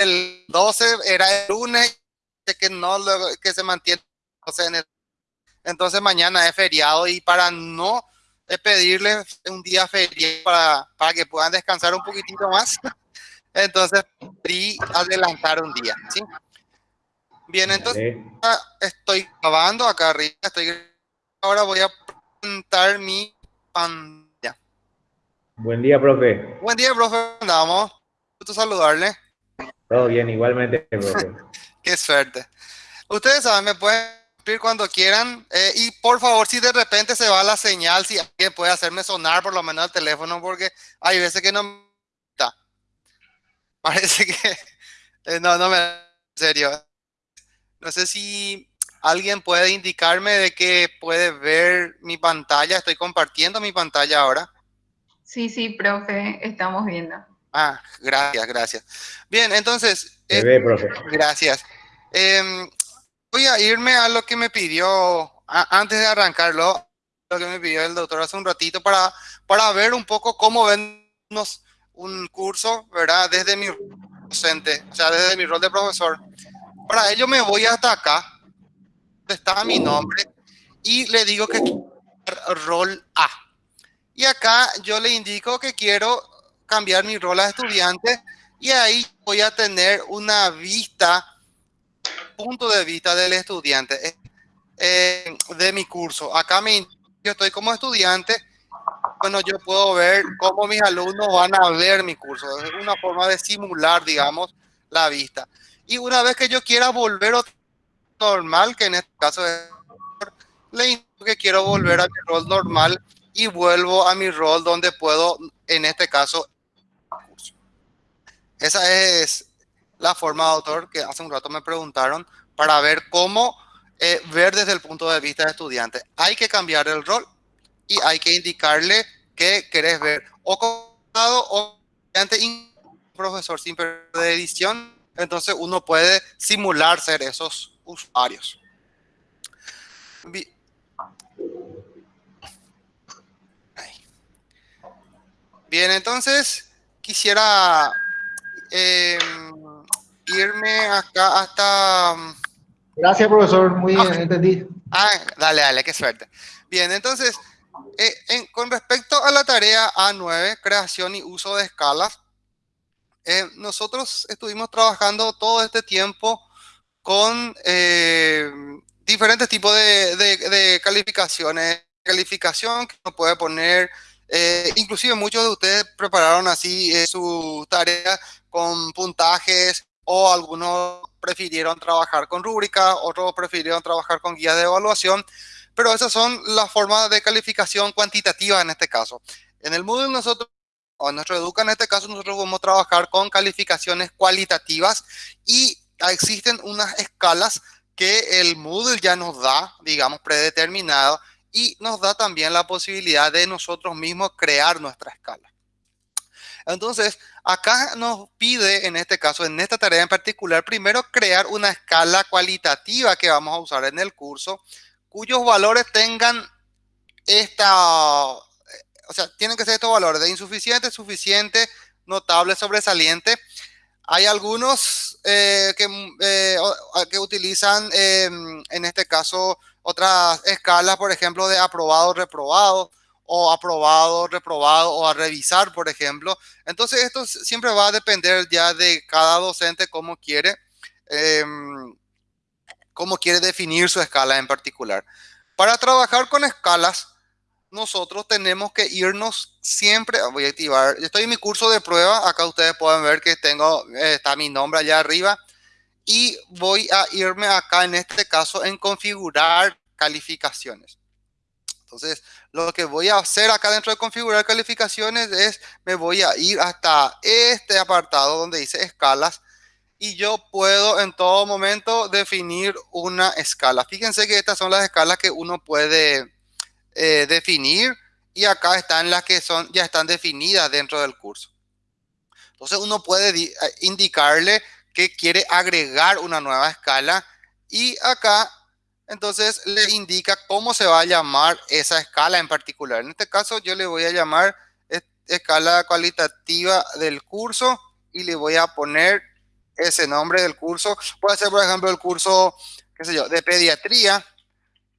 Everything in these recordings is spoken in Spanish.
el 12 era el lunes, que no, que se mantiene en el, entonces mañana es feriado y para no pedirles un día feriado para, para que puedan descansar un poquitito más, entonces y adelantar un día, ¿sí? Bien, entonces estoy grabando acá arriba, estoy ahora voy a presentar mi pantalla. Buen día, profe. Buen día, profe. Andamos. Gusto saludarle. Todo bien, igualmente, profe. Qué suerte. Ustedes saben, me pueden escribir cuando quieran. Eh, y por favor, si de repente se va la señal, si alguien puede hacerme sonar por lo menos el teléfono, porque hay veces que no está. Parece que eh, no, no me... En serio. No sé si alguien puede indicarme de que puede ver mi pantalla. Estoy compartiendo mi pantalla ahora. Sí, sí, profe, estamos viendo. Ah, gracias, gracias. Bien, entonces... Ve, profe. Gracias. Em, voy a irme a lo que me pidió, antes de arrancarlo, lo que me pidió el doctor hace un ratito para, para ver un poco cómo vennos un curso, ¿verdad? Desde mi docente, o sea, desde mi rol de profesor. Para ello me voy hasta acá, donde está mi nombre, y le digo que rol A. Y acá yo le indico que quiero cambiar mi rol a estudiante y ahí voy a tener una vista, punto de vista del estudiante eh, eh, de mi curso. Acá me, yo estoy como estudiante, bueno, yo puedo ver cómo mis alumnos van a ver mi curso. Es una forma de simular, digamos, la vista. Y una vez que yo quiera volver a normal, que en este caso es, le indico que quiero volver a mi rol normal y vuelvo a mi rol donde puedo, en este caso, esa es la forma de autor que hace un rato me preguntaron para ver cómo eh, ver desde el punto de vista de estudiante. Hay que cambiar el rol y hay que indicarle que querés ver o contado o estudiante profesor sin de edición. Entonces uno puede simular ser esos usuarios. Bien, entonces quisiera eh, irme acá hasta... Gracias, profesor. Muy bien, entendí. Ah, dale, dale, qué suerte. Bien, entonces, eh, con respecto a la tarea A9, creación y uso de escalas, eh, nosotros estuvimos trabajando todo este tiempo con eh, diferentes tipos de, de, de, calificaciones. Calificación que uno puede poner, inclusive muchos de ustedes prepararon así su tarea con puntajes o algunos prefirieron trabajar con rúbrica, otros prefirieron trabajar con guías de evaluación, pero esas son las formas de calificación cuantitativa en este caso. En el Moodle nosotros, o en nuestro Educa en este caso, nosotros vamos a trabajar con calificaciones cualitativas y existen unas escalas que el Moodle ya nos da, digamos, predeterminado, y nos da también la posibilidad de nosotros mismos crear nuestra escala. Entonces, acá nos pide, en este caso, en esta tarea en particular, primero crear una escala cualitativa que vamos a usar en el curso, cuyos valores tengan esta, o sea, tienen que ser estos valores de insuficiente, suficiente, notable, sobresaliente. Hay algunos eh, que, eh, que, utilizan, em, en este caso, otras escalas, por ejemplo, de aprobado, reprobado o aprobado, reprobado o a revisar, por ejemplo. Entonces, esto siempre va a depender ya de cada docente cómo quiere, em, cómo quiere definir su escala en particular. Para trabajar con escalas, nosotros tenemos que irnos siempre, voy a activar, estoy en mi curso de prueba, acá ustedes pueden ver que tengo, eh, está mi nombre allá arriba, y voy a irme acá en este caso en configurar calificaciones. Entonces, lo que voy a hacer acá dentro de configurar calificaciones es, me voy a ir hasta este apartado donde dice escalas y yo puedo en todo momento definir una escala. Fíjense que estas son las escalas que uno puede eh, definir y acá están las que son ya están definidas dentro del curso. Entonces uno puede eh, indicarle que quiere agregar una nueva escala y acá entonces le indica cómo se va a llamar esa escala en particular. En este caso yo le voy a llamar escala cualitativa del curso y le voy a poner ese nombre del curso. Puede ser, por ejemplo, el curso, qué sé yo, de pediatría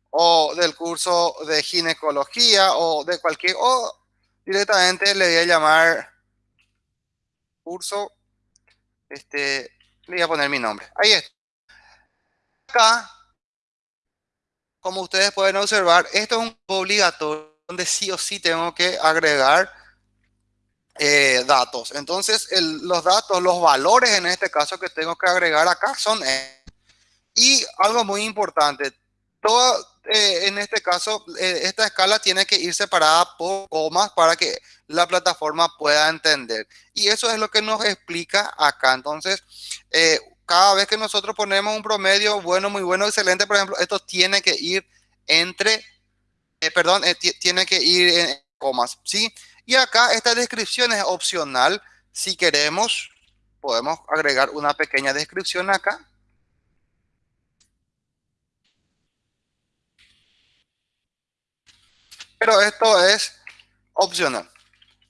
o del curso de ginecología o de cualquier, o directamente le voy a llamar curso, este, le voy a poner mi nombre. Ahí está. Acá, como ustedes pueden observar, esto es un obligatorio donde sí o sí tengo que agregar eh, datos. Entonces, los datos, los valores en este caso que tengo que agregar acá son... y algo muy importante, todo, eh, en este caso, eh, esta escala tiene que ir separada por comas para que la plataforma pueda entender. Y eso es lo que nos explica acá. Entonces, cada vez que nosotros ponemos un promedio bueno, muy bueno, excelente, por ejemplo, esto tiene que ir entre, perdón, tiene que ir en comas, ¿sí? Y acá esta descripción es opcional. Si queremos, podemos agregar una pequeña descripción acá. Pero esto es opcional.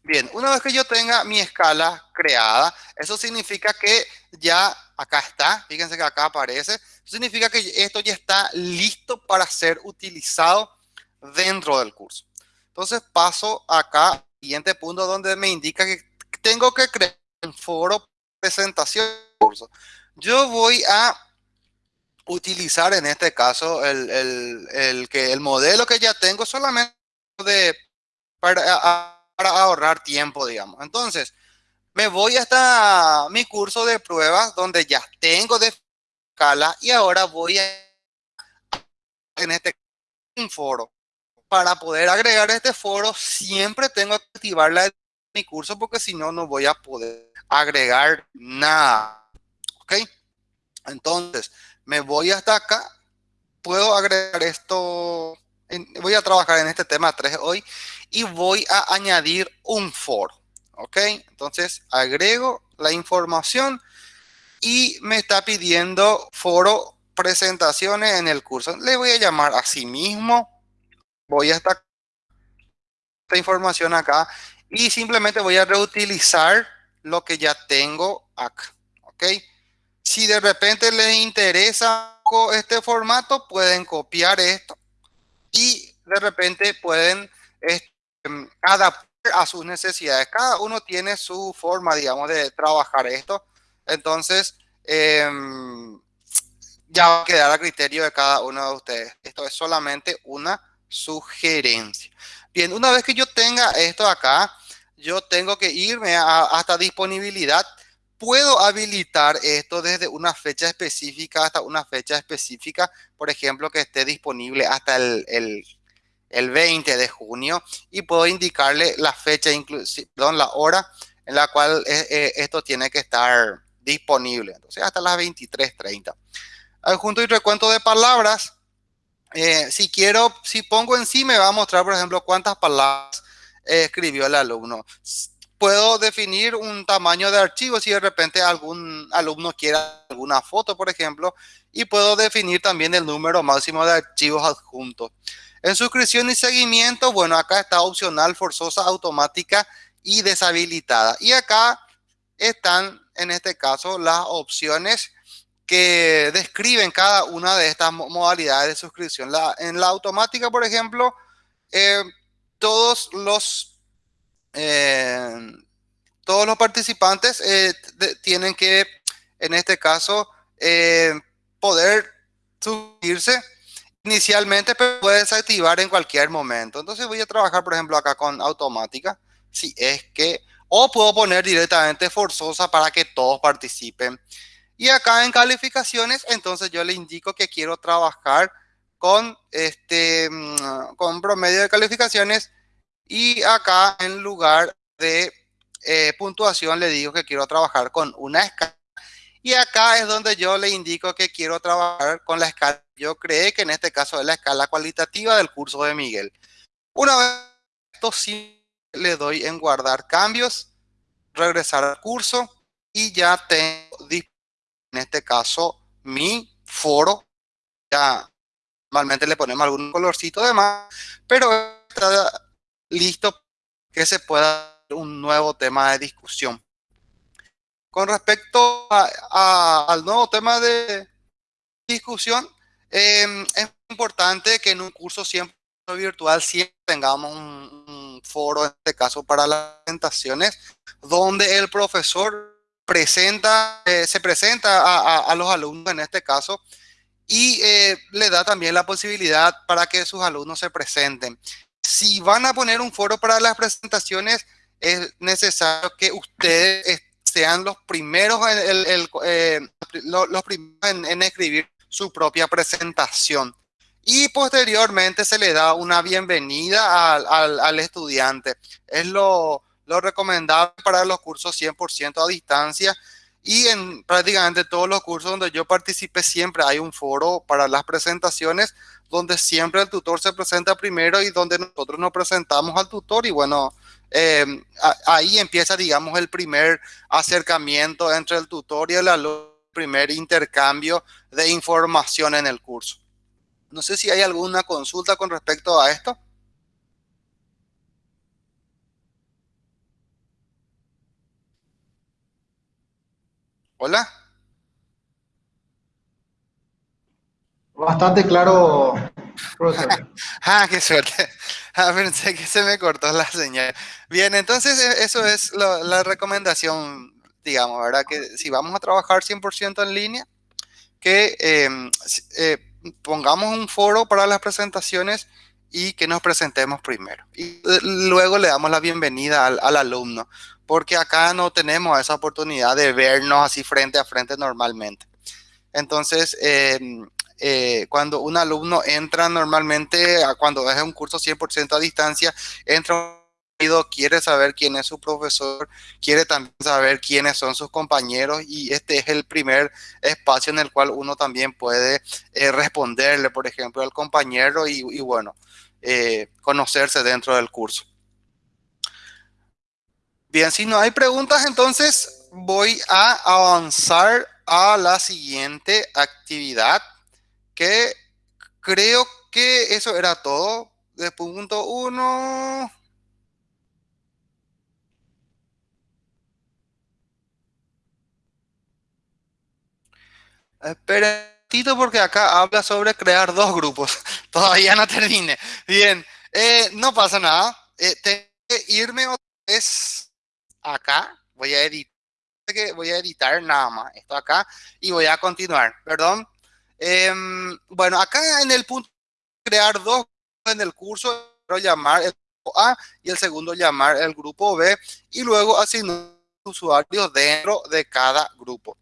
Bien, una vez que yo tenga mi escala creada, eso significa que ya acá está, fíjense que acá aparece, significa que esto ya está listo para ser utilizado dentro del curso. Entonces paso acá siguiente punto donde me indica que tengo que crear un foro presentación curso. Yo voy a utilizar en este caso el, que el modelo que ya tengo solamente de, para, ahorrar tiempo, digamos. Entonces, me voy hasta mi curso de pruebas donde ya tengo de escala y ahora voy a en este foro para poder agregar este foro, siempre tengo que activar la mi curso porque si no, no voy a poder agregar nada. ¿Ok? Entonces, me voy hasta acá. Puedo agregar esto. voy a trabajar en este tema 3 hoy y voy a añadir un foro. ¿Ok? Entonces, agrego la información y me está pidiendo foro presentaciones en el curso. Le voy a llamar a sí mismo voy a esta, esta información acá y simplemente voy a reutilizar lo que ya tengo acá. ¿Ok? Si de repente les interesa este formato, pueden copiar esto y de repente pueden este, adaptar a sus necesidades. Cada uno tiene su forma, digamos, de trabajar esto. Entonces, em, ya va a quedar a criterio de cada uno de ustedes. Esto es solamente una sugerencia. Bien, una vez que yo tenga esto acá, yo tengo que irme hasta disponibilidad. Puedo habilitar esto desde una fecha específica hasta una fecha específica, por ejemplo, que esté disponible hasta el, 20 de junio y puedo indicarle la fecha, perdón, la hora en la cual eh, eh, esto tiene que estar disponible. Entonces, hasta las 23.30. Adjunto y recuento de palabras eh, si quiero, si pongo en sí, me va a mostrar, por ejemplo, cuántas palabras escribió el alumno. Puedo definir un tamaño de archivo si de repente algún alumno quiere alguna foto, por ejemplo, y puedo definir también el número máximo de archivos adjuntos. En suscripción y seguimiento, bueno, acá está opcional, forzosa, automática y deshabilitada. Y acá están, en este caso, las opciones que describen cada una de estas modalidades de suscripción. En la automática, por ejemplo, eh, todos los eh, todos los participantes eh, tienen que, en este caso, poder suscribirse inicialmente, pero puede desactivar en cualquier momento. Entonces voy a trabajar, por ejemplo, acá con automática, si es que, o puedo poner directamente forzosa para que todos participen. Y acá en calificaciones, entonces yo le indico que quiero trabajar con, este, mm, con promedio de calificaciones y acá en lugar de eh, puntuación le digo que quiero trabajar con una escala. Y acá es donde yo le indico que quiero trabajar con la escala. Yo creé que en este caso es la escala cualitativa del curso de Miguel. Una vez esto sí le doy en guardar cambios, regresar al curso y ya tengo en este caso mi foro, ya normalmente le ponemos algún colorcito de más, pero está listo que se pueda un nuevo tema de discusión. con respecto al nuevo tema de discusión, em, es importante que en un curso siempre virtual siempre tengamos un, foro, en este caso para las presentaciones, donde el profesor presenta, eh, se presenta a, los alumnos en este caso y eh, le da también la posibilidad para que sus alumnos se presenten. Si van a poner un foro para las presentaciones, es necesario que ustedes sean los primeros, eh, los, primeros en, escribir su propia presentación. Y posteriormente se le da una bienvenida al, estudiante. Es lo, lo recomendable para los cursos 100% a distancia y en prácticamente todos los cursos donde yo participé siempre hay un foro para las presentaciones donde siempre el tutor se presenta primero y donde nosotros nos presentamos al tutor y bueno, eh, ahí empieza, digamos, el primer acercamiento entre el tutor y el alumno, el primer intercambio de información en el curso. No sé si hay alguna consulta con respecto a esto. Hola. Bastante claro, profesor. ah, qué suerte. Ah, pensé que se me cortó la señal. Bien, entonces e, eso es la recomendación, digamos, ¿verdad? Que si vamos a trabajar 100% en línea, que em, eh, pongamos un foro para las presentaciones y que nos presentemos primero. Y eh, luego le damos la bienvenida al, al alumno porque acá no tenemos esa oportunidad de vernos así frente a frente normalmente. Entonces, em, eh, cuando un alumno entra normalmente, cuando es un curso 100% a distancia, entra quiere saber quién es su profesor, quiere también saber quiénes son sus compañeros y este es el primer espacio en el cual uno también puede eh, responderle, por ejemplo, al compañero y, bueno, eh, conocerse dentro del curso. Bien, si no hay preguntas, entonces voy a avanzar a la siguiente actividad, que creo que eso era todo. De punto uno. Esperen porque acá habla sobre crear dos grupos. Todavía no termine. Bien, eh, no pasa nada. Eh, tengo que irme otra vez acá, voy a editar, voy a editar nada más esto acá y voy a continuar, perdón. Em, bueno, acá en el punto crear dos en el curso, llamar el grupo A y el segundo llamar el grupo B y luego asignar usuarios dentro de cada grupo.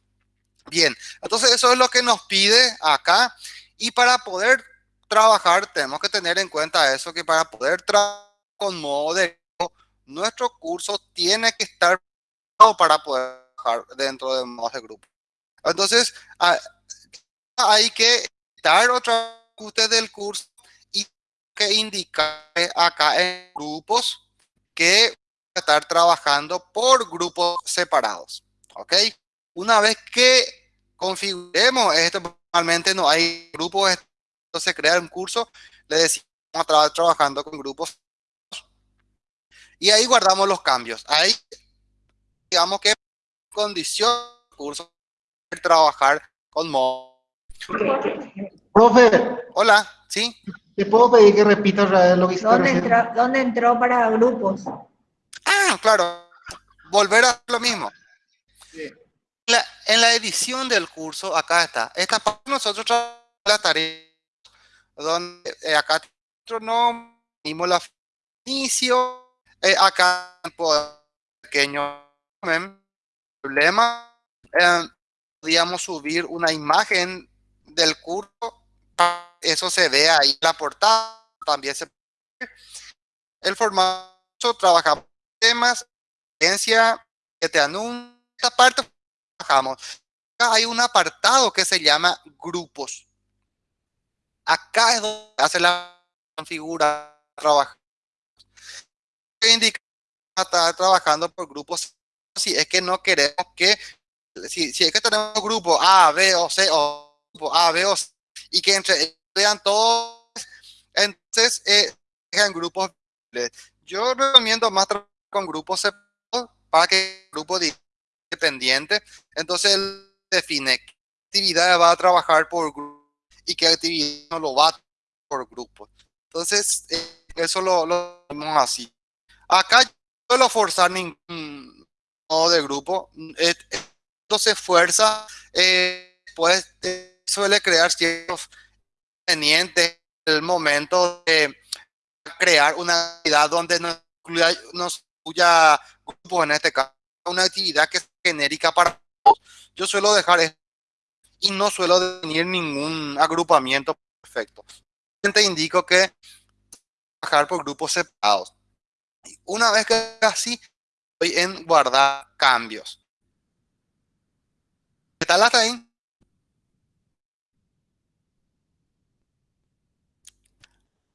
Bien, entonces eso es lo que nos pide acá y para poder trabajar tenemos que tener en cuenta eso que para poder trabajar con modo de nuestro curso tiene que estar para poder trabajar dentro de modos de grupo. Entonces, ah, hay que dar otra ajuste del curso y que indicar acá en grupos que estar trabajando por grupos separados. ¿Ok? Una vez que configuremos esto, normalmente no hay grupos, entonces crear un curso, le decimos a trabajando con grupos y ahí guardamos los cambios. Ahí, digamos que condición curso trabajar con modo. Profe. Hola, ¿sí? ¿Te puedo pedir que repita lo que ¿Dónde entró, ¿Dónde entró para grupos? Ah, claro. Volver a lo mismo. En la edición del curso, acá está. Esta parte nosotros la tarea donde eh, acá no la inicio eh, acá pequeño problema, eh, podríamos subir una imagen del curso, eso se ve ahí la portada, también se el formato, trabajamos temas, agencia, que te anuncia, esta parte trabajamos. Acá hay un apartado que se llama grupos. Acá es donde hace la configura trabajar indicar estar trabajando por grupos si es que no queremos que, si, es que tenemos grupos A, B o C, o grupo A, B o C, y que entre vean todos, entonces eh, grupos. Yo recomiendo más trabajar con grupos para que el grupo independiente. Entonces él define qué actividad va a trabajar por grupo y qué actividad no lo va a por grupo. Entonces, eh, eso lo, lo vemos así. Acá yo no suelo forzar ningún modo de grupo. Eh, Entonces, fuerza, eh, pues eh, suele crear ciertos inconvenientes en el momento de crear una actividad donde no incluya, no incluya grupos en este caso, una actividad que genérica para todos. Yo suelo dejar esto y no suelo definir ningún agrupamiento perfecto. Te indico que trabajar por grupos separados. Una vez que así, estoy en guardar cambios. ¿Qué tal hasta ahí?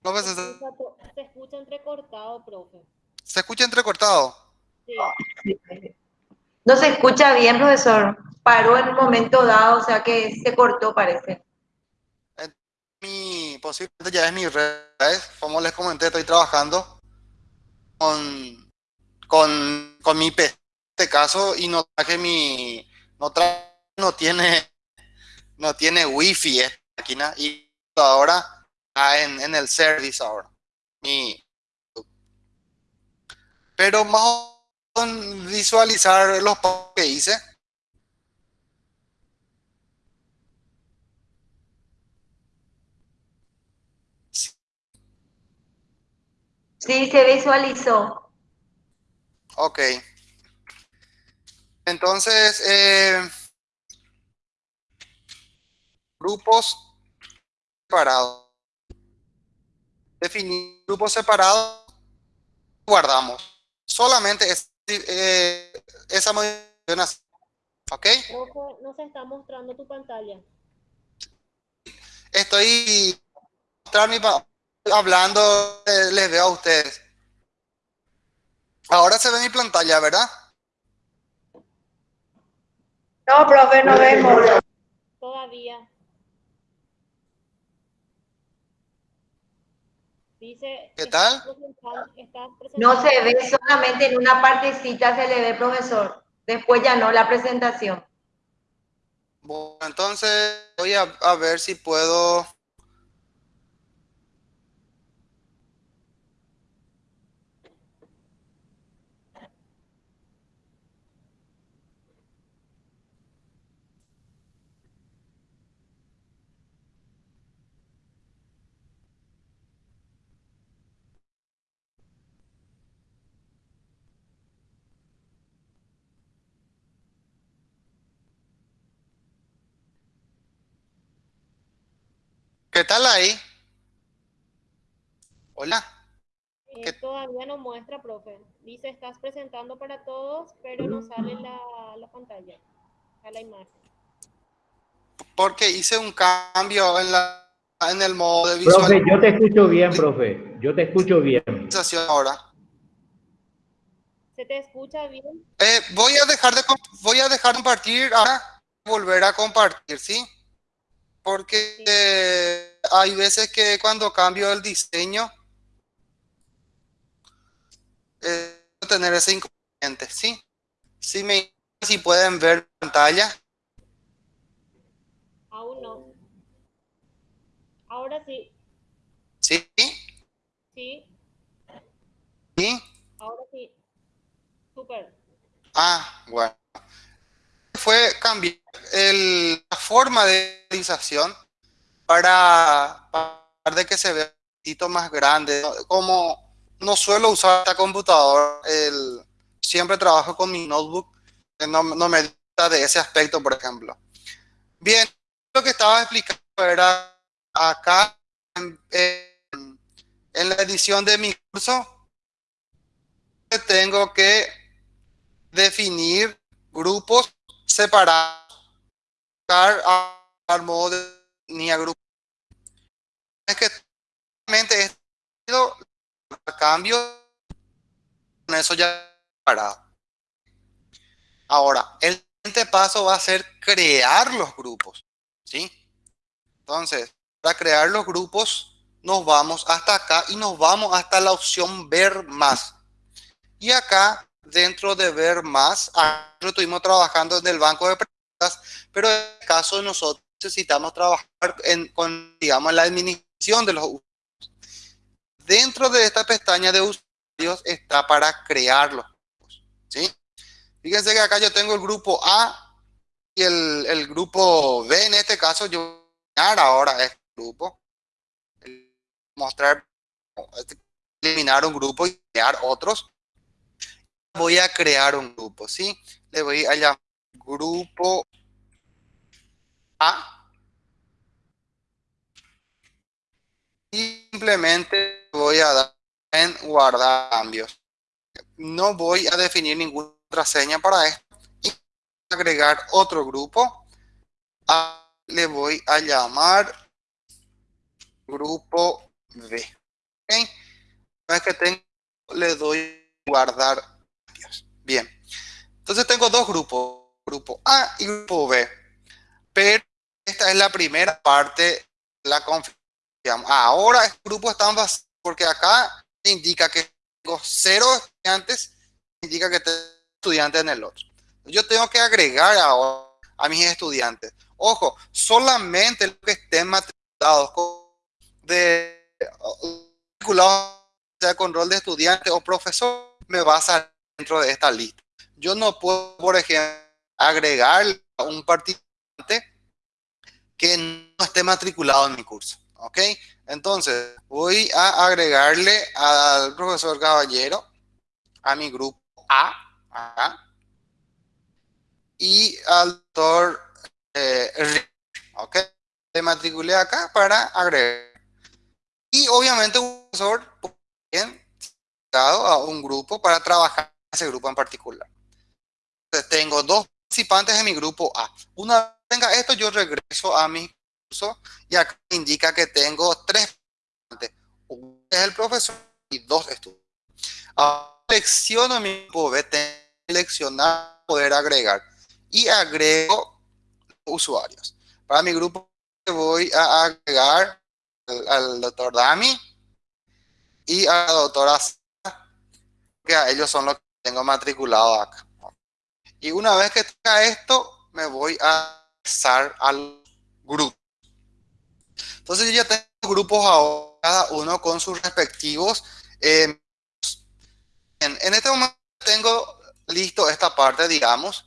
No, pues, Se se, escucha, se escucha entrecortado, profe. se escucha entrecortado. Sí. No se escucha bien, profesor. Paró en un momento dado, o sea que se cortó, parece. Mi, posiblemente ya es mi red. Como les comenté, estoy trabajando con, con, con mi PC este caso y no traje mi, no, tra- no tiene, no tiene wifi esta máquina y ahora está en, en el service ahora. Mi, pero más o visualizar los pasos que hice. Sí, se visualizó. Ok. Entonces, eh, grupos separados. Definir grupos separados, guardamos. Solamente es, eh, esa modificación así. ¿Ok? Profe, no se está mostrando tu pantalla. Estoy hablando, eh, les veo a ustedes. Ahora se ve mi pantalla, ¿verdad? No, profe, no vemos. Todavía. Dice. ¿Qué tal? estás No se ve, solamente en una partecita se le ve, profesor. Después ya no, la presentación. Bueno, entonces voy a, a ver si puedo. ¿Qué tal ahí? Hola. Eh, ¿Qué- todavía no muestra, profe. Dice, estás presentando para todos, pero no sale la, la pantalla, a la imagen. Porque hice un cambio en la en el modo de Profe, yo te escucho bien, profe. Yo te escucho bien. ahora. ¿Se te escucha bien? Eh, voy a dejar de comp- voy a dejar de compartir ahora volver a compartir, ¿sí? Porque eh, hay veces que cuando cambio el diseño eh, tener ese inconveniente, ¿sí? Sí me si pueden ver pantalla. Aún no. Ahora sí, ¿Sí? sí, ¿Sí? ahora sí. Súper. Ah, bueno. Fue cambiar la forma de utilización para, que se vea un poquito más grande. Como no suelo usar esta computadora, el, siempre trabajo con mi notebook, no, no me gusta de ese aspecto, por ejemplo. Bien, lo que estaba explicando era acá en, la edición de mi curso, tengo que definir grupos separados, a- al modo de ni a grupo. Es que realmente es cambio, con eso ya parado. Ahora, el siguiente paso va a ser crear los grupos, ¿sí? Entonces, para crear los grupos, nos vamos hasta acá y nos vamos hasta la opción ver más. Y acá dentro de ver más. Estuvimos trabajando en el banco de pero en este caso nosotros necesitamos trabajar en, con, digamos, la administración de los usuarios. Dentro de esta pestaña de usuarios está para crearlos. ¿sí? Fíjense que acá yo tengo el grupo A y el, el grupo B. En este caso yo voy a ahora este grupo. Mostrar, eliminar un grupo y crear otros. Voy a crear un grupo, ¿sí? Le voy a llamar grupo A. Simplemente voy a dar en guardar cambios. No voy a definir ninguna contraseña para esto. Y agregar otro grupo. le voy a llamar grupo B. ¿Okay? Una vez que tengo, le doy guardar cambios. Bien. Entonces tengo dos grupos, grupo A y grupo B. Pero esta es la primera parte la configuración Ahora el grupo está vacío porque acá indica que tengo cero estudiantes, indica que tengo estudiantes en el otro. Yo tengo que agregar ahora a mis estudiantes. Ojo, solamente los que estén matriculados de sea con rol de estudiante o profesor me va a salir dentro de esta lista. Yo no puedo, por ejemplo, agregar a un participante que no esté matriculado en mi curso. ¿Ok? Entonces, voy a agregarle al profesor Caballero a mi grupo A, y al doctor eh, ¿ok? Le matriculé acá para agregar. Y obviamente un profesor bien a un grupo para trabajar ese grupo en particular. Entonces, tengo dos participantes en mi grupo A. Una vez tenga esto, yo regreso a mi y acá indica que tengo tres uno es el profesor y dos estudiantes. Ahora selecciono mi grupo B, seleccionar, poder agregar y agrego usuarios. Para mi grupo voy a agregar al, doctor Dami y a la doctora que a ellos son los que tengo matriculado acá. Y una vez que tenga esto, me voy a pasar al grupo. Entonces yo ya tengo grupos ahora, cada uno con sus respectivos. Eh, en, este momento tengo listo esta parte, digamos,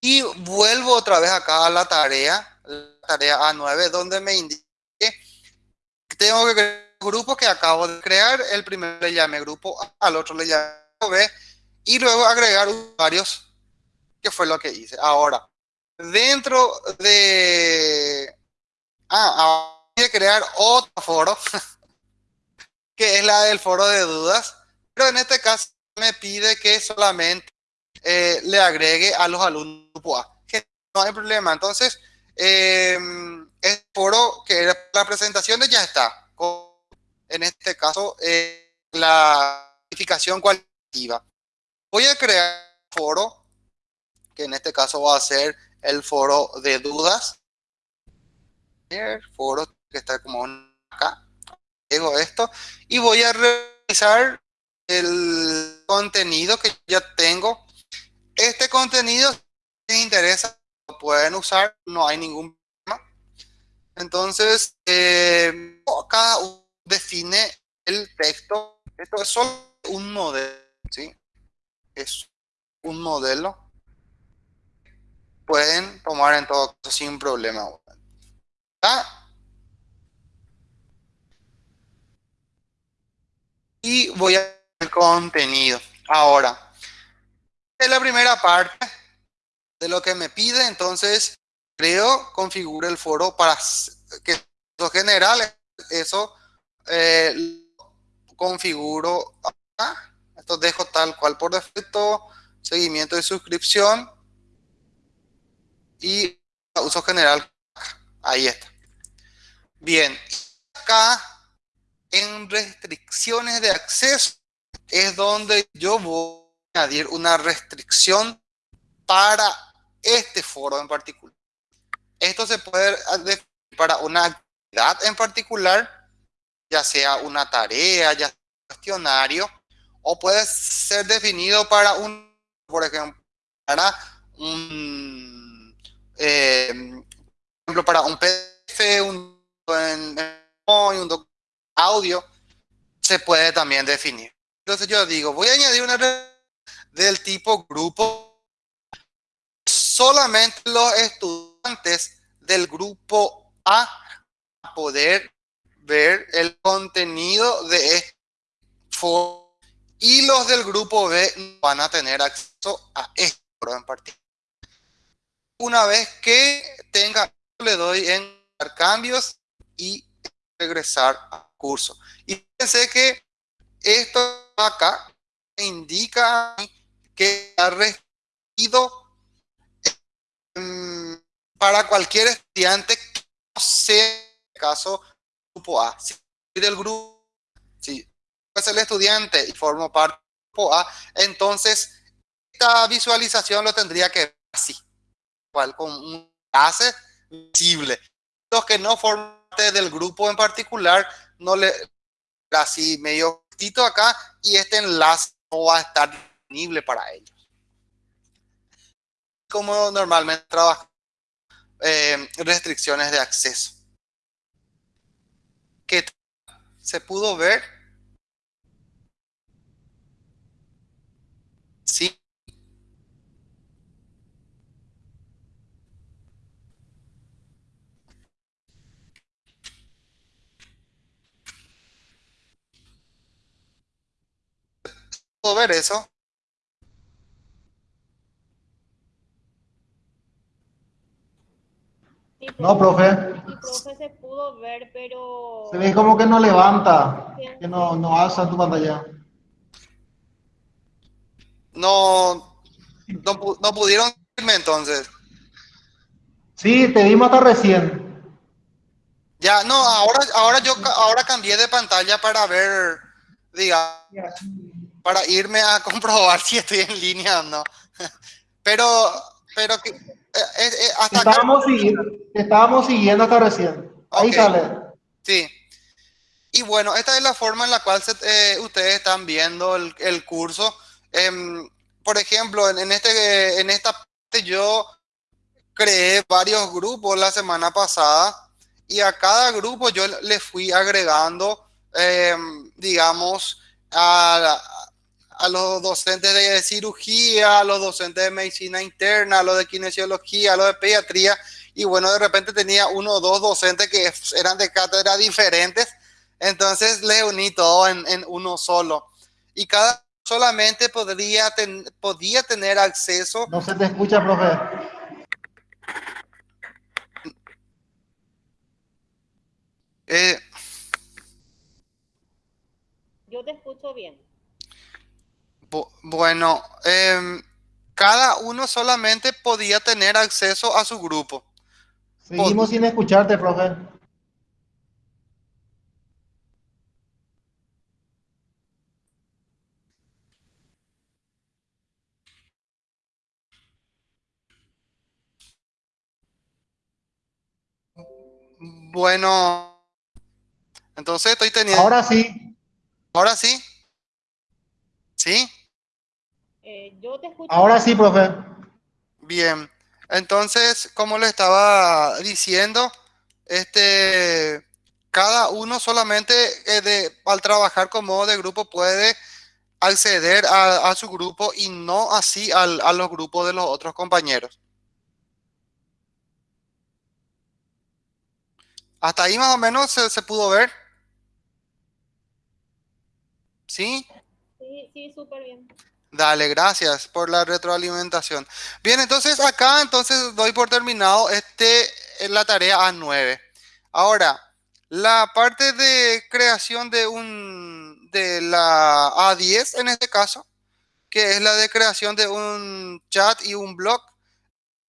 y vuelvo otra vez acá a la tarea, la tarea A9, donde me indique que tengo que crear grupos que acabo de crear. El primero le llame grupo A, al otro le llame B, y luego agregar usuarios, que fue lo que hice. Ahora, dentro de... Ah, ahora crear otro foro, que es la del foro de dudas, pero en este caso me pide que solamente eh, le agregue a los alumnos A, que no hay problema. Entonces, eh, el foro que era la presentación ya está, en este caso, eh, la verificación cualitativa. Voy a crear foro, que en este caso va a ser el foro de dudas. Foro que está como acá. Llego esto y voy a revisar el contenido que ya tengo. Este contenido, si les interesa, lo pueden usar, no hay ningún problema. Entonces, eh, cada uno define el texto. Esto es solo un modelo, ¿sí? Es un modelo. Pueden tomar en todo caso sin problema. ¿Ah? y voy a el contenido. Ahora, en la primera parte de lo que me pide, entonces creo, configuro el foro para que los general, eso eh, configuro acá. Esto dejo tal cual por defecto, seguimiento de suscripción y uso general. Ahí está. Bien, acá en restricciones de acceso es donde yo voy a añadir una restricción para este foro en particular. Esto se puede definir para una actividad en particular, ya sea una tarea, ya sea un cuestionario, o puede ser definido para un por ejemplo, para un, eh, por ejemplo, para un PDF, un, un, un audio, se puede también definir. Entonces yo digo, voy a añadir una del tipo grupo. Solamente los estudiantes del grupo A poder ver el contenido de este y los del grupo B van a tener acceso a esto en particular. Una vez que tenga, le doy en cambios y regresar al curso. Y pensé que esto acá indica que ha recibido um, para cualquier estudiante que no sea el caso grupo A. Si del grupo, si es el estudiante y formo parte del grupo A, entonces esta visualización lo tendría que ver así, cual con un enlace visible. Los que no forman parte del grupo en particular, no le así medio acá y este enlace no va a estar disponible para ellos. Como normalmente trabaja eh, restricciones de acceso. ¿Qué se pudo ver? Sí. ¿Puedo ver eso? Sí, No, profe. Sí, profe, se pudo ver, pero... Se ve como que no levanta, que no, no alza tu pantalla. No, no, no pudieron irme entonces. Sí, te vimos hasta recién. Ya, no, ahora, ahora yo ahora cambié de pantalla para ver, diga, para irme a comprobar si estoy en línea o no. Pero, pero que, eh, eh, eh, hasta acá, estábamos, siguiendo, estábamos siguiendo hasta recién. Ahí sale. sí. Y bueno, esta es la forma en la cual se- eh, ustedes están viendo el, el curso. Em, por ejemplo, en, en este, en esta parte yo creé varios grupos la semana pasada y a cada grupo yo le fui agregando, em, digamos, a, a los docentes de cirugía, a los docentes de medicina interna, a los de kinesiología, a los de pediatría, y bueno, de repente tenía uno o dos docentes que eran de cátedra diferentes, entonces les uní todo en, en uno solo. Y cada solamente podría, ten- podía tener acceso No se te escucha, profe. eh, Yo te escucho bien. Bu- Bueno, em, cada uno solamente podía tener acceso a su grupo. Seguimos sin escucharte, profe. Bueno, entonces estoy teniendo... Ahora sí, ¿Ahora sí? ¿Sí? Eh, yo te escucho ahora sí, profe. Bien. Entonces, como le estaba diciendo, este, cada uno solamente eh, de, al trabajar como modo de grupo puede acceder a, a su grupo y no así al- a los grupos de los otros compañeros. Hasta ahí más o menos se, se pudo ver. ¿Sí? Sí, sí, súper bien. Dale, gracias por la retroalimentación. Bien, entonces acá entonces doy por terminado este eh, la tarea A9. Ahora, la parte de creación de un de la A10 en este caso, que es la de creación de un chat y un blog,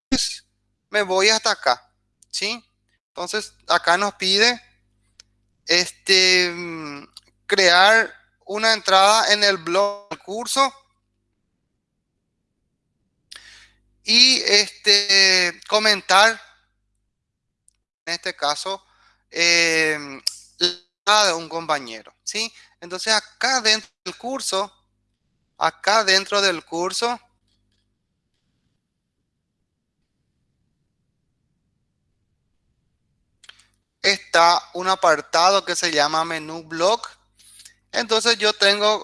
pues, me voy hasta acá, ¿sí? Entonces, acá nos pide este mm, crear una entrada en el blog del curso y este, comentar, en este caso, em, la de un compañero. ¿sí? Entonces acá dentro del curso, acá dentro del curso, está un apartado que se llama menú blog. Entonces yo tengo,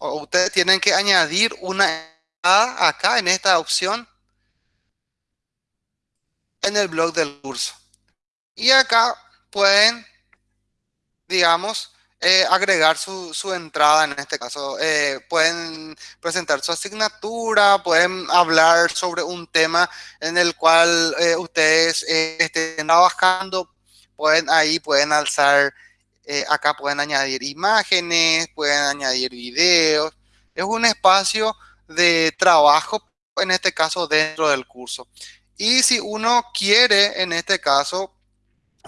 o ustedes tienen que añadir una acá en esta opción en el blog del curso. Y acá pueden, digamos, eh, agregar su, su, entrada en este caso. Eh, pueden presentar su asignatura, pueden hablar sobre un tema en el cual eh, ustedes estén trabajando. Pueden ahí, pueden alzar, acá pueden añadir imágenes, pueden añadir videos. Es un espacio de trabajo, en este caso, dentro del curso. Y si uno quiere, en este caso,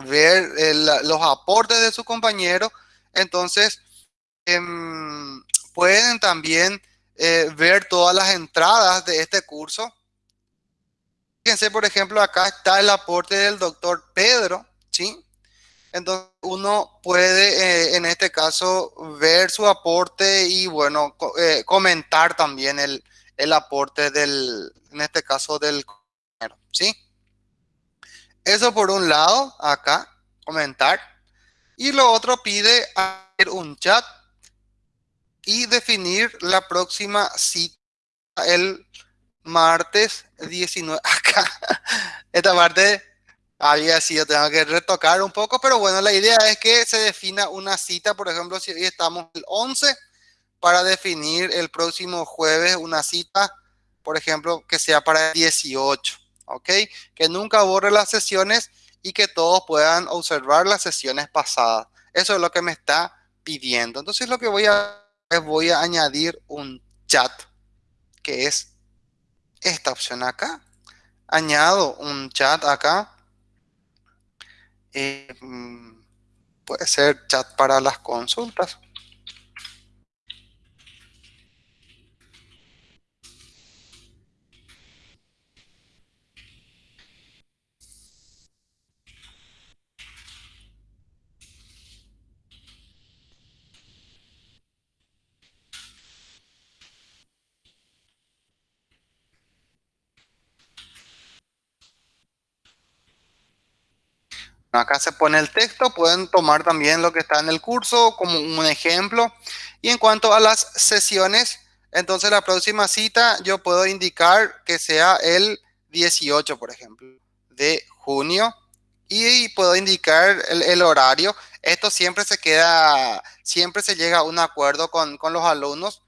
ver el, los aportes de su compañero, entonces eh, pueden también eh, ver todas las entradas de este curso. Fíjense, por ejemplo, acá está el aporte del doctor Pedro, ¿sí? Entonces uno puede, eh, en este caso, ver su aporte y, bueno, co eh, comentar también el, el, aporte del, en este caso, del ¿sí? Eso por un lado, acá, comentar. Y lo otro pide hacer un chat y definir la próxima cita el martes 19. Acá, esta parte había sido, tengo que retocar un poco, pero bueno, la idea es que se defina una cita, por ejemplo, si hoy estamos el 11, para definir el próximo jueves una cita, por ejemplo, que sea para el 18, ¿ok? Que nunca borre las sesiones y que todos puedan observar las sesiones pasadas. Eso es lo que me está pidiendo. Entonces lo que voy a es voy a añadir un chat, que es esta opción acá. Añado un chat acá. Eh, puede ser chat para las consultas. Acá se pone el texto, pueden tomar también lo que está en el curso como un ejemplo. Y en cuanto a las sesiones, entonces la próxima cita yo puedo indicar que sea el 18, por ejemplo, de junio. Y puedo indicar el, horario. Esto siempre se queda, siempre se llega a un acuerdo con, con los alumnos.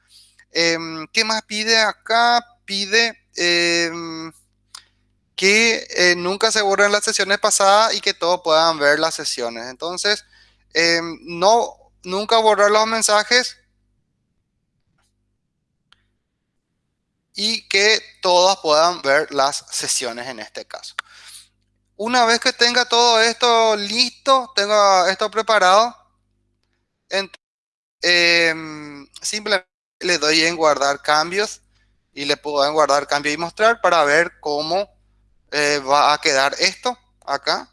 Eh, ¿Qué más pide acá? Pide... Eh, que eh, nunca se borren las sesiones pasadas y que todos puedan ver las sesiones. Entonces, eh, no, nunca borrar los mensajes y que todos puedan ver las sesiones en este caso. Una vez que tenga todo esto listo, tenga esto preparado, eh, simplemente le doy en guardar cambios y le puedo guardar cambio y mostrar para ver cómo eh, va a quedar esto acá.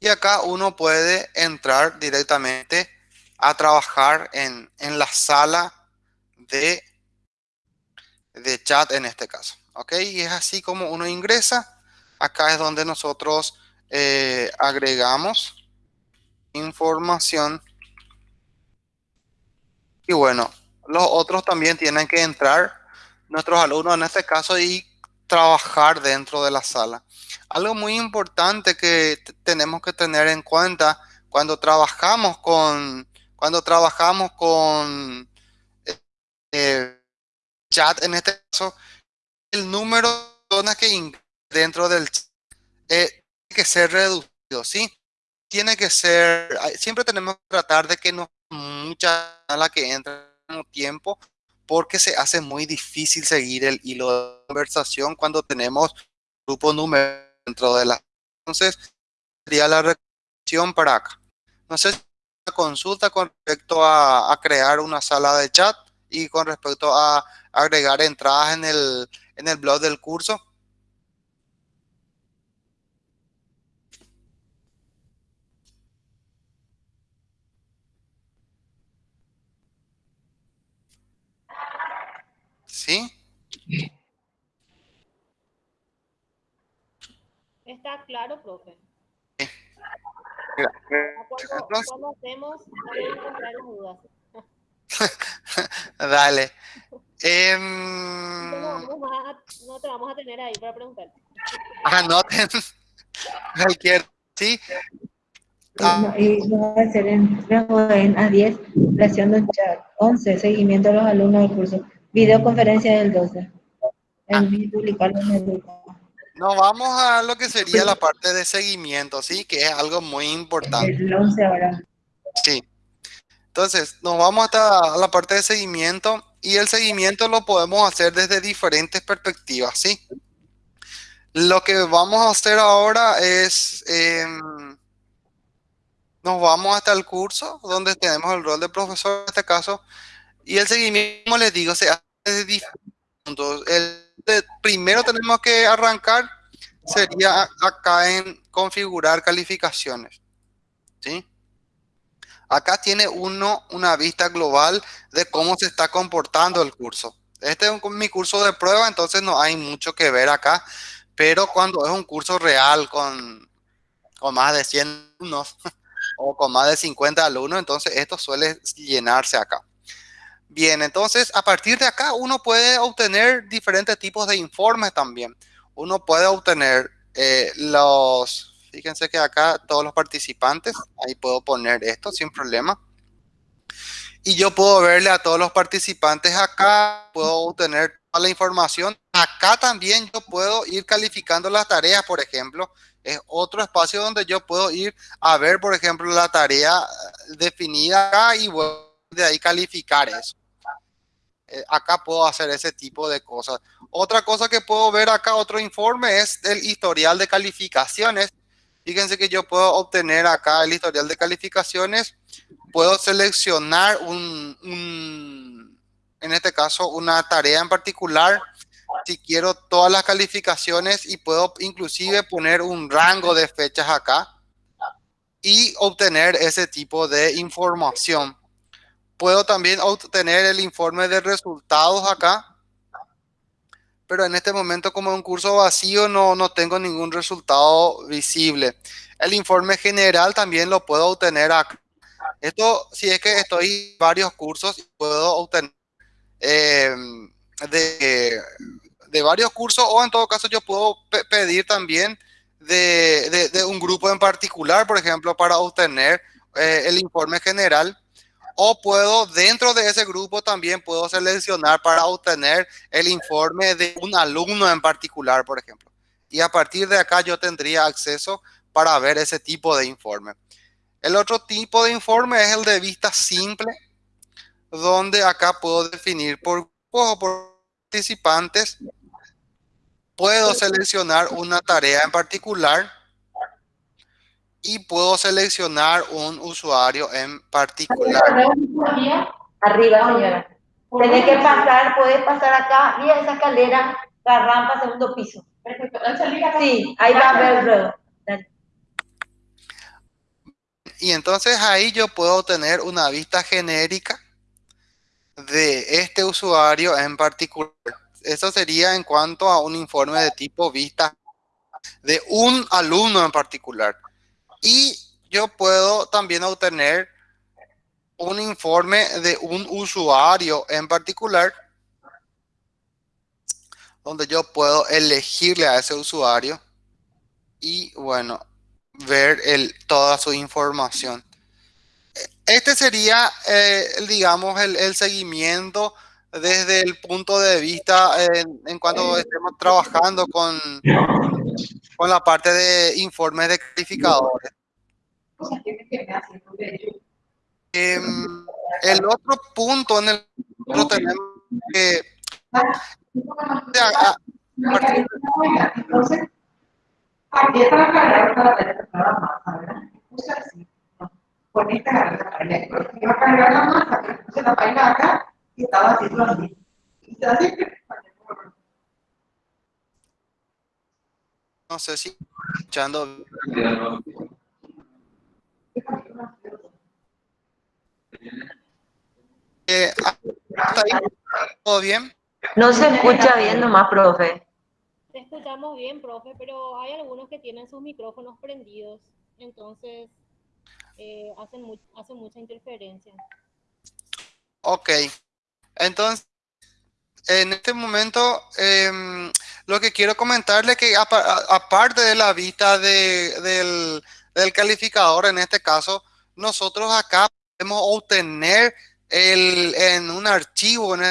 Y acá uno puede entrar directamente a trabajar en, en la sala de, de chat en este caso. ¿Ok? Y es así como uno ingresa. Acá es donde nosotros eh, agregamos información. Y bueno, los otros también tienen que entrar, nuestros alumnos en este caso, y trabajar dentro de la sala. Algo muy importante que tenemos que tener en cuenta cuando trabajamos con, cuando trabajamos con eh, chat, en este caso, el número de personas que dentro del chat eh, tiene que ser reducido, ¿sí? Tiene que ser, siempre tenemos que tratar de que no mucha la que entra al tiempo porque se hace muy difícil seguir el hilo de conversación cuando tenemos grupo número dentro de la... Entonces, sería la recomendación para acá. No sé si una consulta con respecto a, a, crear una sala de chat y con respecto a agregar entradas en el, en el blog del curso. ¿Sí? Está claro, profe. Entonces- cuando hacemos, vamos a encontrar las dudas. Dale. No, Em, no, vamos más a- no te vamos a tener ahí para preguntar. anoten cualquier, sí. Ah. Y no va a ser en, en A10, creación de un chat. 11, seguimiento a los alumnos del curso. Videoconferencia del 12. El publicarlo en el grupo. Nos vamos a lo que sería la parte de seguimiento, ¿sí? Que es algo muy importante. El 11 ahora. Sí. Entonces, nos vamos hasta la parte de seguimiento y el seguimiento lo podemos hacer desde diferentes perspectivas, ¿sí? Lo que vamos a hacer ahora es, em, nos vamos hasta el curso donde tenemos el rol de profesor en este caso y el seguimiento, como les digo, se hace desde puntos. El primero tenemos que arrancar sería acá en configurar calificaciones, ¿sí? Acá tiene uno una vista global de cómo se está comportando el curso. Este es mi curso de prueba, entonces no hay mucho que ver acá, pero cuando es un curso real con, con más de 100 alumnos o con más de 50 alumnos, entonces esto suele llenarse acá. Bien, entonces a partir de acá uno puede obtener diferentes tipos de informes también. Uno puede obtener eh, los, fíjense que acá todos los participantes, ahí puedo poner esto sin problema. Y yo puedo verle a todos los participantes acá, puedo obtener toda la información. Acá también yo puedo ir calificando las tareas, por ejemplo. Es otro espacio donde yo puedo ir a ver, por ejemplo, la tarea definida acá y voy de ahí calificar eso. Eh, acá puedo hacer ese tipo de cosas. Otra cosa que puedo ver acá, otro informe, es el historial de calificaciones. Fíjense que yo puedo obtener acá el historial de calificaciones. Puedo seleccionar un, un- en este caso, una tarea en particular. Si quiero todas las calificaciones y puedo inclusive poner un rango de fechas acá y obtener ese tipo de información. Puedo también obtener el informe de resultados acá pero en este momento como un curso vacío no, no tengo ningún resultado visible. El informe general también lo puedo obtener acá. Esto si es que estoy en varios cursos, puedo obtener eh, de, de varios cursos o en todo caso yo puedo pe- pedir también de, de- de un grupo en particular, por ejemplo, para obtener eh, el informe general. O puedo, dentro de ese grupo también puedo seleccionar para obtener el informe de un alumno en particular, por ejemplo. Y a partir de acá yo tendría acceso para ver ese tipo de informe. El otro tipo de informe es el de vista simple, donde acá puedo definir por grupos o por participantes. Puedo seleccionar una tarea en particular y puedo seleccionar un usuario en particular. Arriba, señora. Tenés que pasar, puedes pasar acá, mira esa escalera, la rampa, segundo piso. Sí, ahí va a ver luego. Y entonces ahí yo puedo obtener una vista genérica de este usuario en particular. Eso sería en cuanto a un informe de tipo vista de un alumno en particular. Y yo puedo también obtener un informe de un usuario en particular, donde yo puedo elegirle a ese usuario y bueno, ver el, toda su información. Este sería, eh, digamos, el seguimiento desde el punto de vista en, en cuanto estemos trabajando con, con la parte de informes de calificadores. Em, el otro punto en el que tenemos que. Con esta carrera, iba a cargar la masa, puse la vaina acá y estaba haciendo así. Y así que, no sé si escuchando Eh, ahí, todo bien No se escucha bien nomás, profe. Te escuchamos bien, profe, pero hay algunos que tienen sus micrófonos prendidos. Entonces, eh, hacen, mu hacen mucha interferencia. Ok, entonces, en este momento, eh, lo que quiero comentarle que aparte de la vista de, del, del, calificador, en este caso, nosotros acá podemos obtener el, en un archivo, en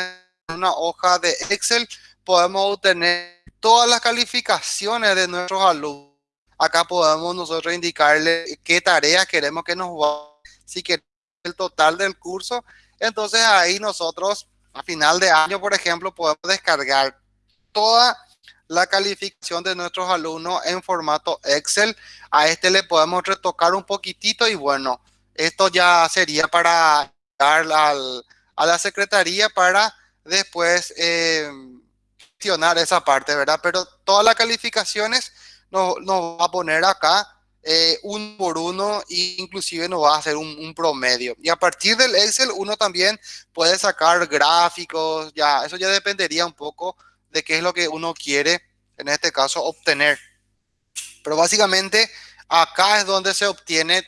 una hoja de Excel, podemos obtener todas las calificaciones de nuestros alumnos. Acá podemos nosotros indicarle qué tareas queremos que nos va, si queremos el total del curso. Entonces ahí nosotros a final de año, por ejemplo, podemos descargar toda la calificación de nuestros alumnos en formato Excel. A este le podemos retocar un poquitito y bueno, esto ya sería para dar al, a la secretaría para después eh, gestionar esa parte, ¿verdad? Pero todas las calificaciones nos, nos va a poner acá eh, uno por uno inclusive nos va a hacer un, promedio. Y a partir del Excel uno también puede sacar gráficos, ya, eso ya dependería un poco de qué es lo que uno quiere, en este caso, obtener. Pero básicamente acá es donde se obtiene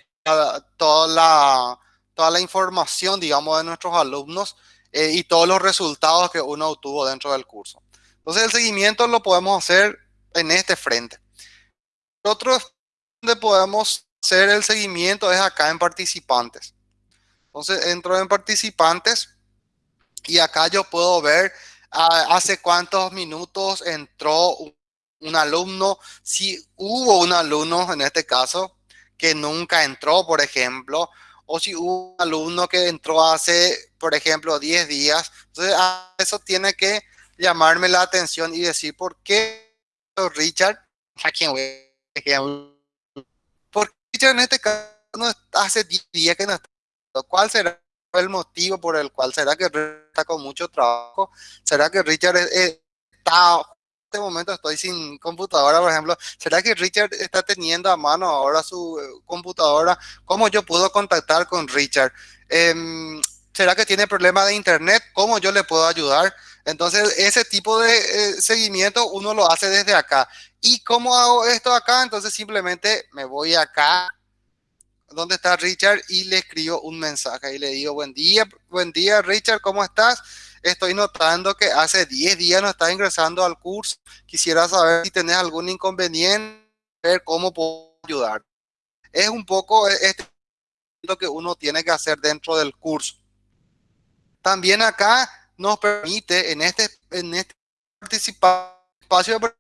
toda la, toda la información, digamos, de nuestros alumnos eh, y todos los resultados que uno obtuvo dentro del curso. Entonces el seguimiento lo podemos hacer en este frente. Otros donde podemos hacer el seguimiento es acá en participantes. Entonces entro en participantes y acá yo puedo ver uh, hace cuántos minutos entró un, alumno, si hubo un alumno en este caso que nunca entró, por ejemplo, o si hubo un alumno que entró hace, por ejemplo, 10 días. Entonces eso tiene que llamarme la atención y decir por qué Richard, a quien voy en este caso no hace 10 días que no está. ¿Cuál será el motivo por el cual? ¿Será que está con mucho trabajo? ¿Será que Richard está... En este momento estoy sin computadora, por ejemplo. ¿Será que Richard está teniendo a mano ahora su eh, computadora? ¿Cómo yo puedo contactar con Richard? Eh, ¿Será que tiene problemas de internet? ¿Cómo yo le puedo ayudar? Entonces, ese tipo de eh, seguimiento uno lo hace desde acá. ¿Y cómo hago esto acá? Entonces, simplemente me voy acá donde está Richard y le escribo un mensaje y le digo, buen día, buen día Richard, ¿cómo estás? Estoy notando que hace 10 días no estás ingresando al curso. Quisiera saber si tenés algún inconveniente, ver cómo puedo ayudar. Es un poco este lo que uno tiene que hacer dentro del curso. También acá nos permite en este, en este espacio un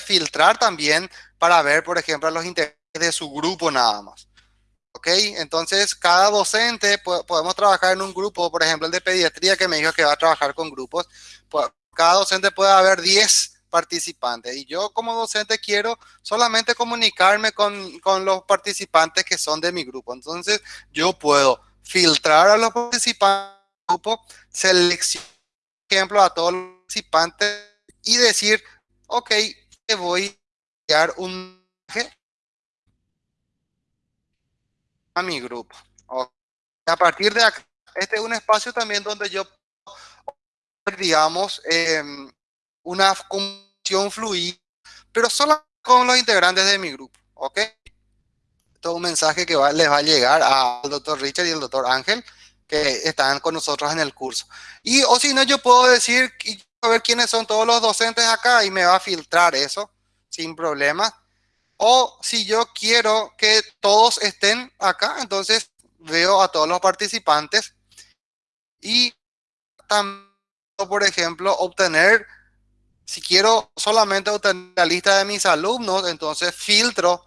filtrar también para ver, por ejemplo, los intereses de su grupo nada más. ¿Ok? Entonces, cada docente podemos trabajar en un grupo, por ejemplo, el de pediatría que me dijo que va a trabajar con grupos. Cada docente puede haber 10 participantes y yo como docente quiero solamente comunicarme con, con los participantes que son de mi grupo. Entonces, yo puedo filtrar a los participantes seleccionar, por ejemplo, a todos los participantes y decir, ok, te voy a enviar un a mi grupo. A partir de acá, este es un espacio también donde yo, digamos, eh, una comunicación fluida, pero solo con los integrantes de mi grupo, ¿ok? Esto es un mensaje que va, les va a llegar al doctor Richard y al doctor Ángel, que están con nosotros en el curso. Y, o si no, yo puedo decir, a ver quiénes son todos los docentes acá y me va a filtrar eso sin problema. O si yo quiero que todos estén acá, entonces veo a todos los participantes y también, por ejemplo, obtener, si quiero solamente obtener la lista de mis alumnos, entonces filtro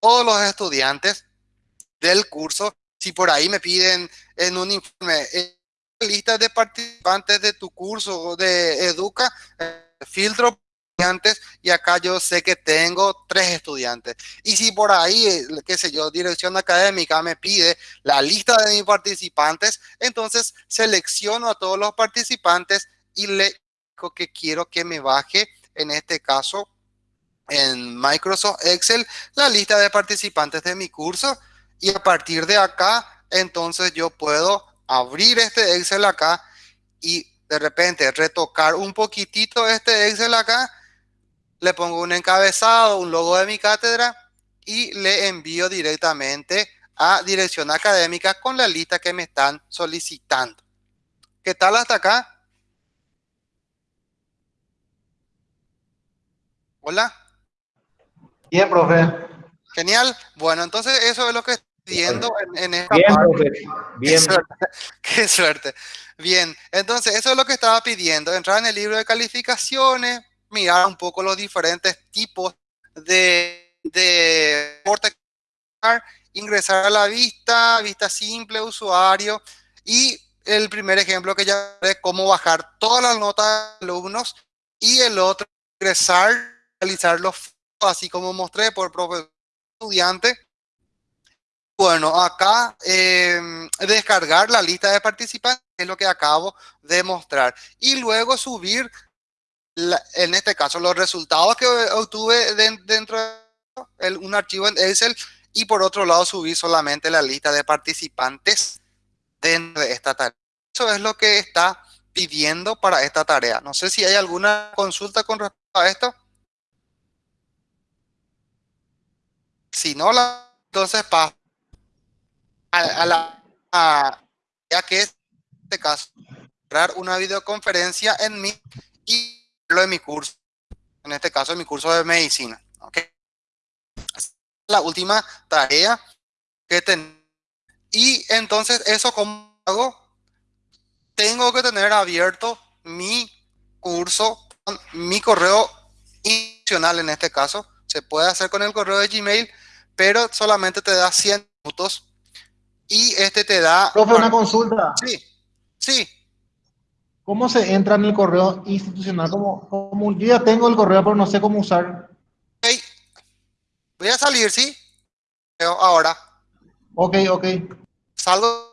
todos los estudiantes del curso. Si por ahí me piden en un informe eh, lista de participantes de tu curso de Educa, eh, filtro estudiantes y acá yo sé que tengo tres estudiantes. Y si por ahí, eh, qué sé yo, dirección académica me pide la lista de mis participantes, entonces selecciono a todos los participantes y le digo que quiero que me baje, en este caso, en Microsoft Excel, la lista de participantes de mi curso. Y a partir de acá, entonces yo puedo abrir este Excel acá y de repente retocar un poquitito este Excel acá le pongo un encabezado, un logo de mi cátedra y le envío directamente a dirección académica con la lista que me están solicitando. ¿Qué tal hasta acá? Hola. Bien, profe. Genial. Bueno, entonces eso es lo que viendo en, en esta Bien, parte. profe. Bien. Qué suerte, qué suerte. Bien, entonces eso es lo que estaba pidiendo, entrar en el libro de calificaciones, mirar un poco los diferentes tipos de, de ingresar a la vista, vista simple, usuario, y el primer ejemplo que ya es cómo bajar todas las notas de alumnos, y el otro, ingresar, realizar los así como mostré por profesor estudiante, bueno, acá eh, descargar la lista de participantes, es lo que acabo de mostrar. Y luego subir, en este caso, los resultados que obtuve den- dentro de un archivo en Excel y por otro lado subir solamente la lista de participantes dentro de esta tarea. Eso es lo que está pidiendo para esta tarea. No sé si hay alguna consulta con respecto a esto. Si no, entonces paso a, a la a- ya que es este caso crear una videoconferencia en mi y lo de mi curso en este caso mi curso de medicina ¿ok? la última tarea que ten y entonces eso como hago tengo que tener abierto mi curso mi correo institucional en este caso se puede hacer con el correo de Gmail pero solamente te da 100 minutos y este te da... Profe, una consulta. Sí, sí, ¿Cómo se entra en el correo institucional? Como, como yo ya tengo el correo, pero no sé cómo usar. ok. Voy a salir, ¿sí? Ahora, Ok, ok. salgo.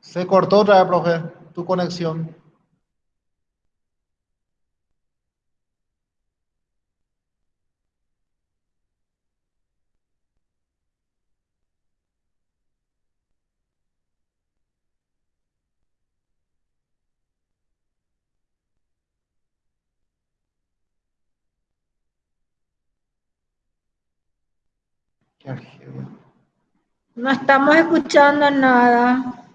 Se cortó otra vez, profe, tu conexión. No estamos escuchando nada.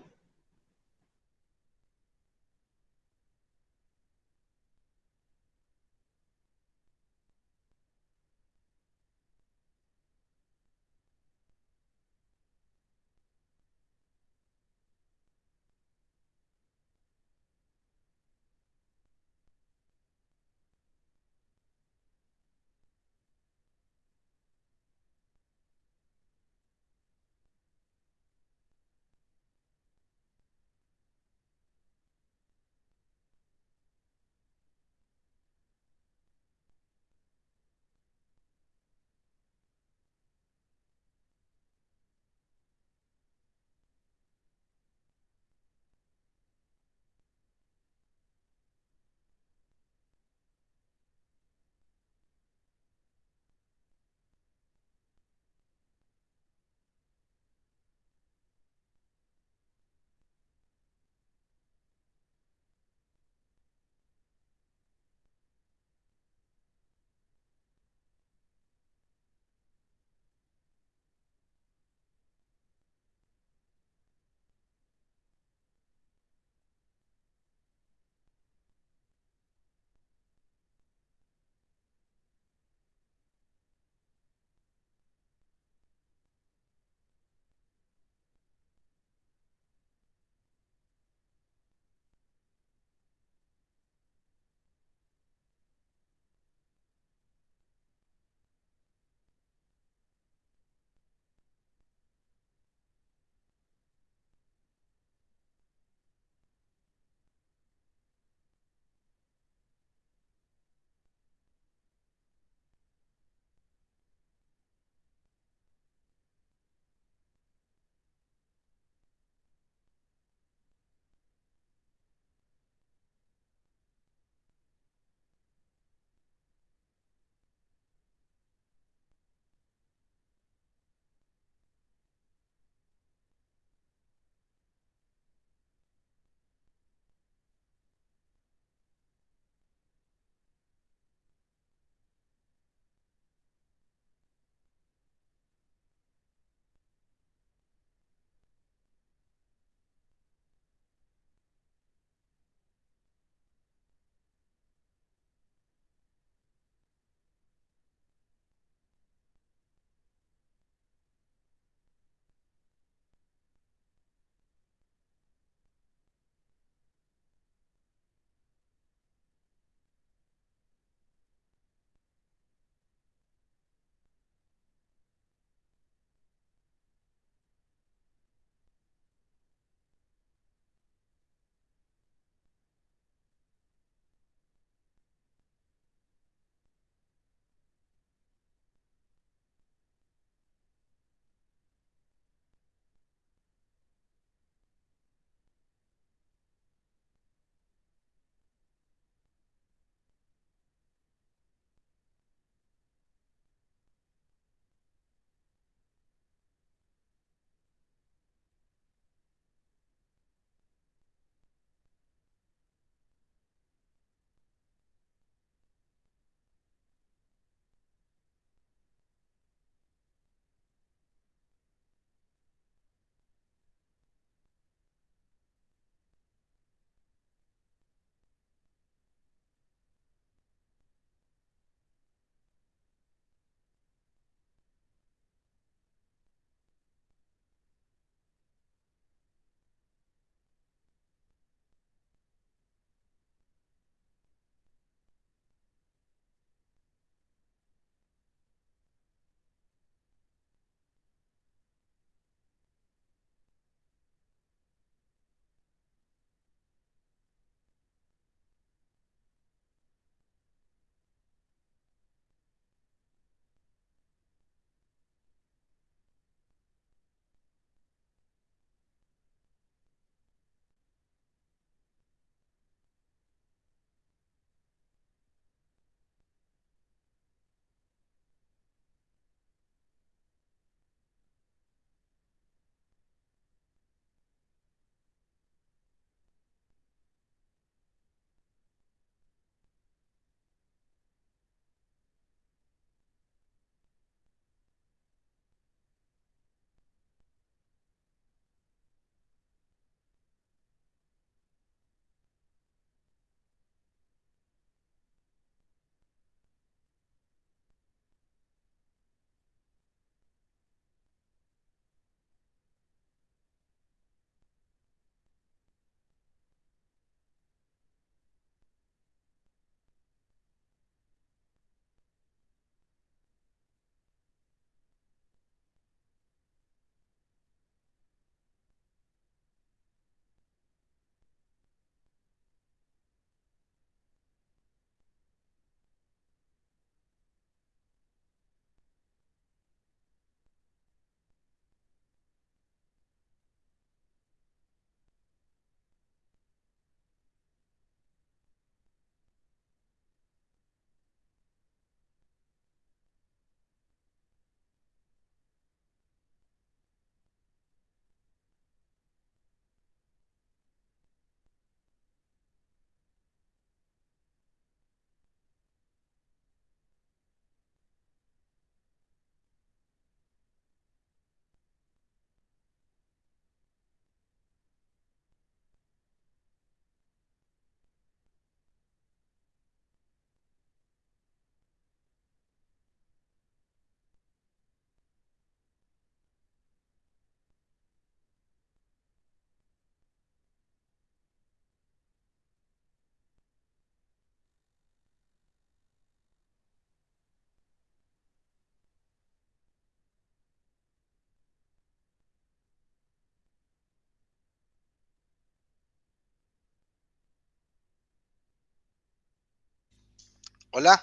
Hola.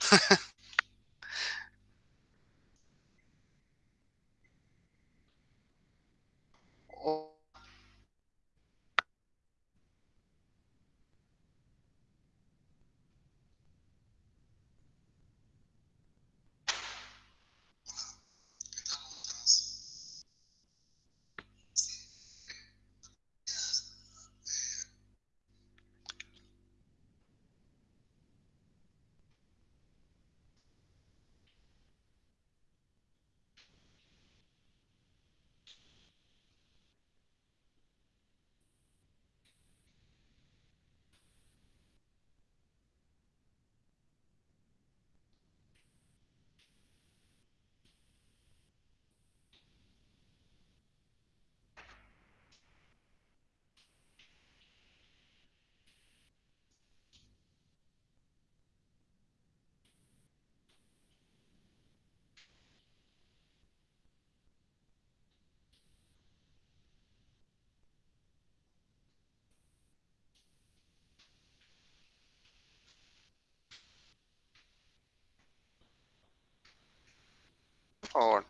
por favor.